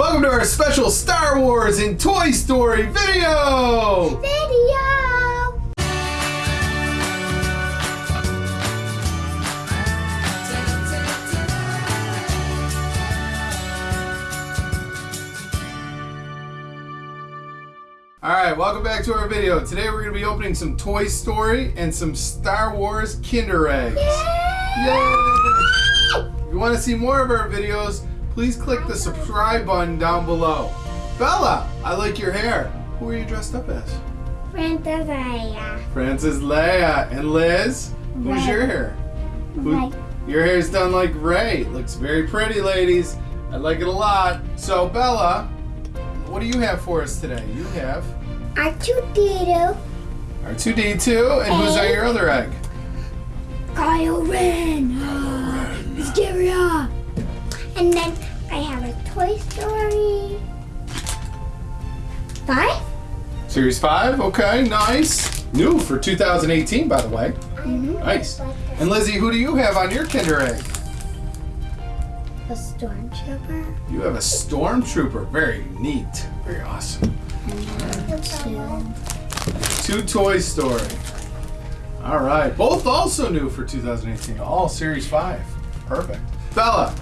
Welcome to our special Star Wars and Toy Story video! Video! Alright, welcome back to our video. Today we're going to be opening some Toy Story and some Star Wars Kinder Eggs. Yay! If you want to see more of our videos, please click the subscribe button down below. Bella, I like your hair. Who are you dressed up as? Princess Leia. Princess Leia. And Liz, who's Rey. your hair? Who- Rey. Your hair's done like Rey. Looks very pretty, ladies. I like it a lot. So, Bella, what do you have for us today? You have R2D2. R2D2, and who's on your other egg? Kylo Ren. Hysteria. And then I have a Toy Story. Five? Series 5, okay, nice. New for 2018, by the way. Mm-hmm. Nice. And Lizzie, who do you have on your Kinder Egg? A Stormtrooper. You have a Stormtrooper. Very neat. Very awesome. Two Toy Story. All right. Both also new for 2018. All Series 5. Perfect. Bella,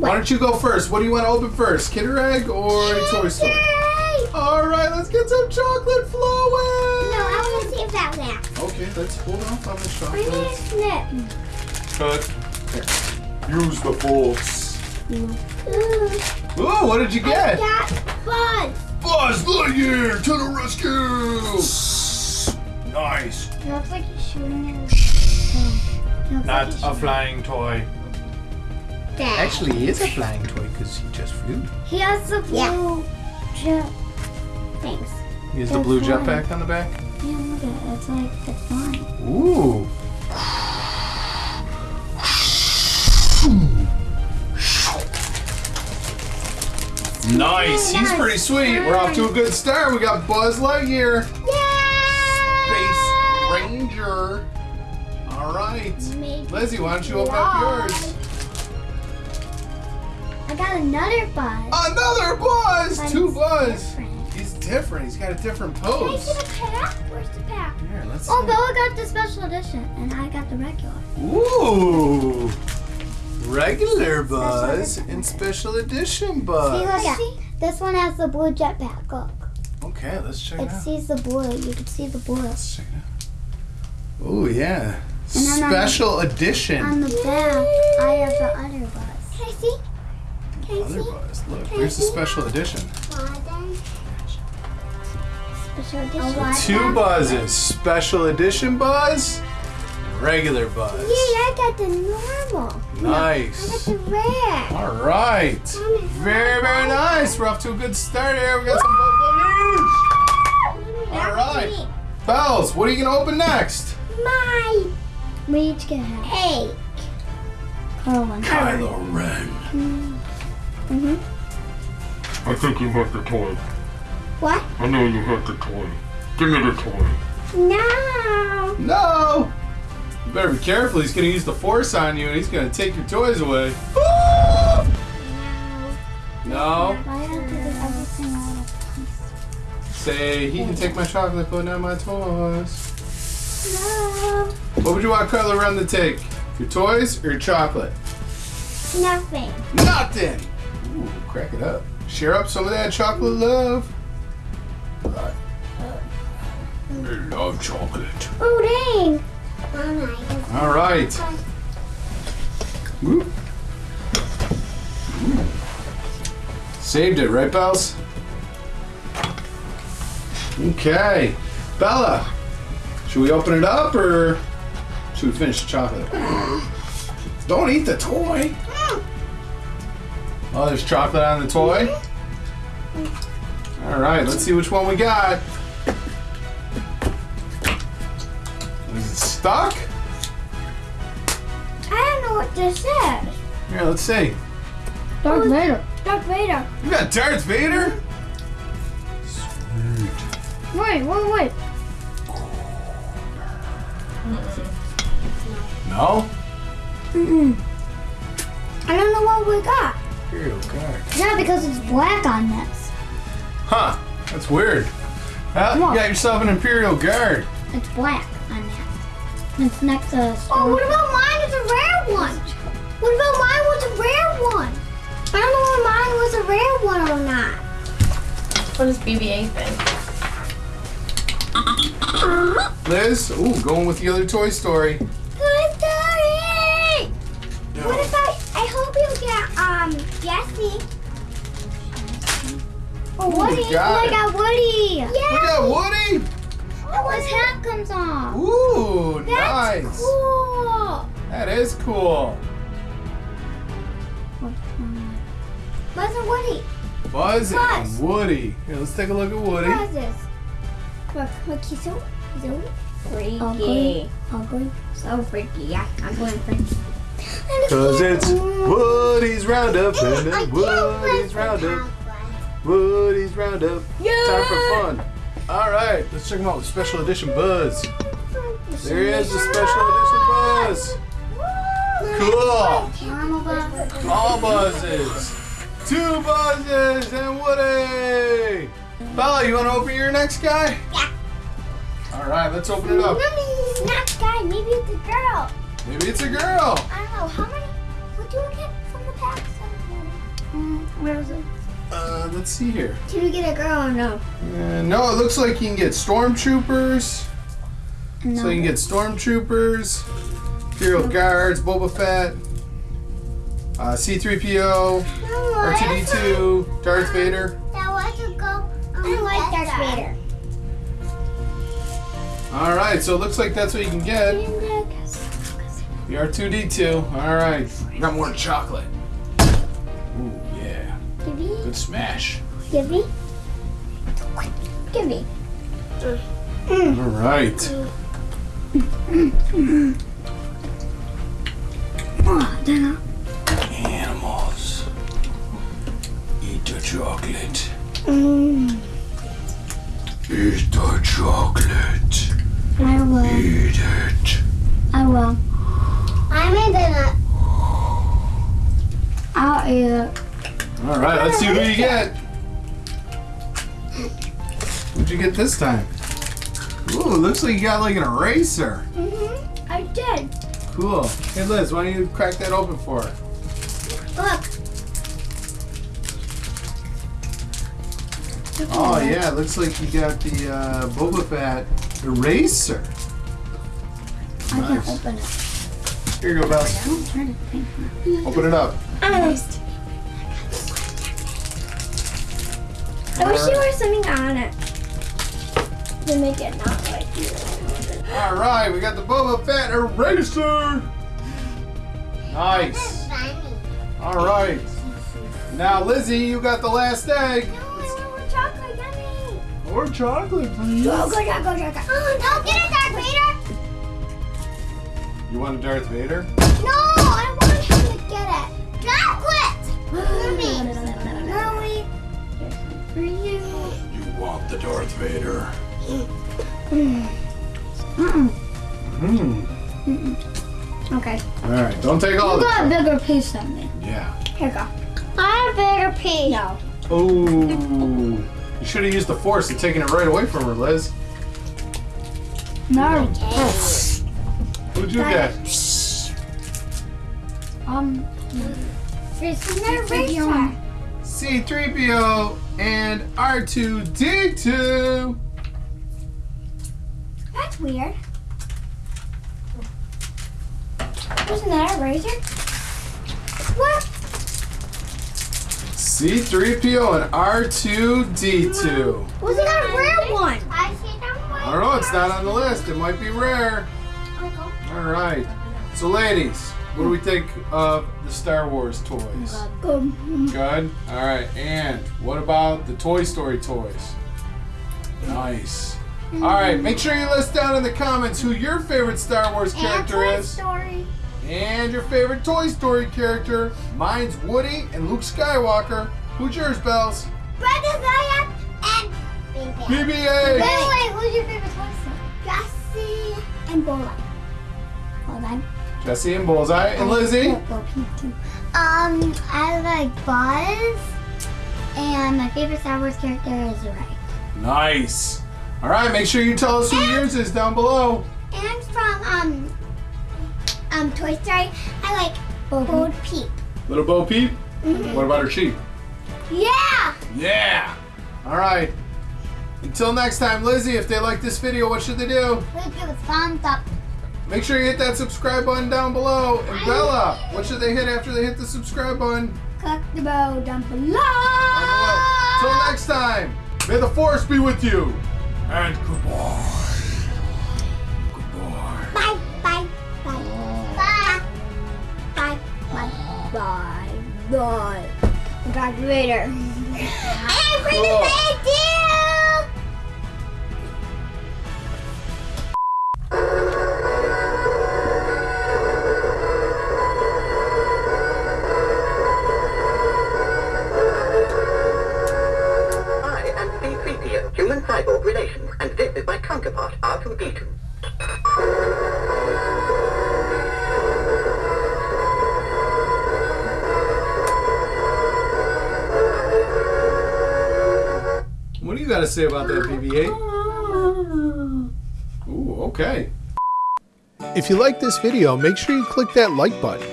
why don't you go first? What do you want to open first? Kinder Egg or a Toy Story? Yay! All right, let's get some chocolate flowing. No, I want to see about that. Okay, let's hold off on the I'm gonna chocolate. snip. Cut. Use the force. Ooh, Ooh, what did you get? I get? got Buzz. Buzz Lightyear to the rescue! Nice. It looks like he's shooting at his. Not a flying toy. Dad. Actually, he is a flying toy because he just flew. he has the blue jet things. He has the They're blue flying. jetpack on the back. Yeah, look at it. It's like the flying. Ooh. Nice. He's pretty sweet. We're off to a good start. We got Buzz Lightyear, Space Ranger. All right. Make Lizzie, why don't you open up yours? I got another buzz. Another Buzz. But Two it's Buzz. different. He's different. He's got a different Can I pose. see the pack? Where's the pack? Here, let's Oh, see. Bella got the special edition, and I got the regular. Ooh. Regular Buzz edition. and special edition buzz. See, Buzz. look at this one has the blue jetpack. Look, Okay, let's check it it out. sees the blue. You can see the blue. Let's check it out. Oh yeah. And then on- Special edition. On the back, I have the other buzz. Can I see? Can Other? Buzz. Look, Can I the special edition? Special edition. Two Buzzes. Special edition Buzz. Regular buzz. Yeah, Buzz. I got the normal. Nice. I got Nice. the red. All right. Very, very nice. We're off to a good start here. We got some balloons. All right. Bells, what are you going to open next? My. We each get eight. Carl one. Kylo Ren. Hmm. Mm-hmm. I think you hit the toy. What? I know you hit the toy. Give me the toy. No. No! You better be careful. He's going to use the force on you and he's going to take your toys away. No? I have to do everything all at once. Say, he can take my chocolate, but not my toys. No. What would you want Kylo Ren to take? Your toys or your chocolate? Nothing. Nothing! Ooh, crack it up. Share up some of that chocolate love. I love chocolate. Oh, dang. All right. Whoop. Saved it, right, Bells? Okay. Bella, should we open it up or should we finish the chocolate? Don't eat the toy. Mm. Oh, there's chocolate on the toy? All right, let's see which one we got. Is it stuck? I don't know what this is. Here, let's see. Darth Vader. Darth Vader. You got Darth Vader? Sweet. Wait, wait, wait. No? Mm-mm. I don't know what we got. Imperial Guard. Yeah, because it's black on this. Huh. That's weird. Well, you What? got yourself an Imperial Guard. It's black on that. It's next to. Oh, what about mine is a rare one? What about mine was a rare one? I don't know if mine was a rare one or not. What does BB-8 think? Liz, ooh, going with the other Toy Story. Toy Story! What if I, I hope you get, um, Jessie. Oh, Woody. Woody. got oh, I it. got Woody. We got Woody. Oh, his hat comes off. Ooh, That's nice. cool. That is cool. Buzz and Woody. Buzz Buzz. and Woody. Here, let's take a look at Woody. What is this? Look, look, he's so, he's so freaky. Ugly. Ugly. So freaky, yeah. I'm going freaky. Cause it's Woody's Roundup and can't Woody's Roundup. Woody's Roundup. Yeah. Time for fun. All right, let's check him out with special edition Buzz. There he is, the special edition Buzz. Cool. All buzzes. Two buzzes and Woody. Bella, you want to open your next guy? Yeah. All right, let's open it up. Mommy, not guy. Maybe it's a girl. Maybe it's a girl. I don't know. How many? What do you get from the packs? Mm, where is it? Uh, let's see here. Did we get a girl or no? Uh, no, it looks like you can get stormtroopers. No. So you can get stormtroopers, Imperial Guards, Boba Fett, uh, C-3PO, R2D2, Darth Vader. That was a go. I like Darth Vader. All right, so it looks like that's what you can get. The R2D2. All right, got more chocolate. Ooh yeah, Give me. good smash. Give me. Give me. All right. Oh, then Animals, eat the chocolate. Mm, Eat the chocolate. I will. Eat it. I will. I'm in the. I'll eat it. All right, let's see who you get. What'd you get this time? Ooh, looks like you got like an eraser. Mm-hmm. I did. Cool. Hey Liz, why don't you crack that open for her? Look. Oh yeah, it looks like you got the uh, Boba Fett eraser. I can Nice. open it. Here you go, Bess. Don't try to think. Open it up. I wish you was something on it to make it not like you. All right, we got the Boba Fett eraser. Nice. All right. Now, Lizzie, you got the last egg. No, I want chocolate, yummy. More chocolate, please. Go, go, go, go, go. Oh, no, get it. You want a Darth Vader? No, I want him to get it. Chocolate. Mommy. Mommy. For you. You want the Darth Vader? Mm-mm. Hmm. Okay. All right, don't take all You the. got a bigger piece than me. Yeah. Here you go. I have a bigger piece. No. Oh, you should have used the force and taken it right away from her, Liz. No. Who'd you get? Um. It's an It's eraser. C3PO and R2D2. That's weird. Wasn't that a razor? What? C3PO and R2D2. Wasn't that a rare one? I see that one. I don't know, it's not on the list. It might be rare. All right. So, ladies, what do we think of the Star Wars toys? Good. Good. All right. And what about the Toy Story toys? Nice. All right. Make sure you list down in the comments who your favorite Star Wars character and Toy is Story. and your favorite Toy Story character. Mine's Woody and Luke Skywalker. Who's yours, Bells? Brother Zayat and Baby. Wait, BB-8. wait, who's your favorite Toy Story? Jessie and Bola. Hold on. Jessie and Bullseye and Lizzie. Go, go, go, Um, I like Buzz, and my favorite Star Wars character is Rey. Nice. All right, make sure you tell us who yours is down below. And from um, um, Toy Story, I like Bo Peep. Little Bo Peep. What about her sheep? Yeah. Yeah. All right. Until next time, Lizzie, if they like this video, what should they do? Please give us thumbs up. Make sure you hit that subscribe button down below. And Bella, what should they hit after they hit the subscribe button? Click the bell down below. Until next time, may the force be with you. And goodbye. Goodbye. Bye, bye, bye, bye, bye, bye, bye, bye. Talk to you later. I'm counterpart, R2D2. What do you got to say about that, BB-8? Ooh, okay. If you like this video, make sure you click that like button.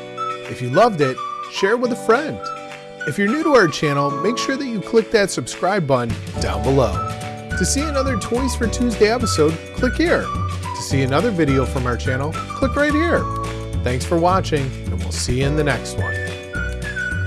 If you loved it, share it with a friend. If you're new to our channel, make sure that you click that subscribe button down below. To see another Toys for Tuesday episode, click here. To see another video from our channel, click right here. Thanks for watching, and we'll see you in the next one.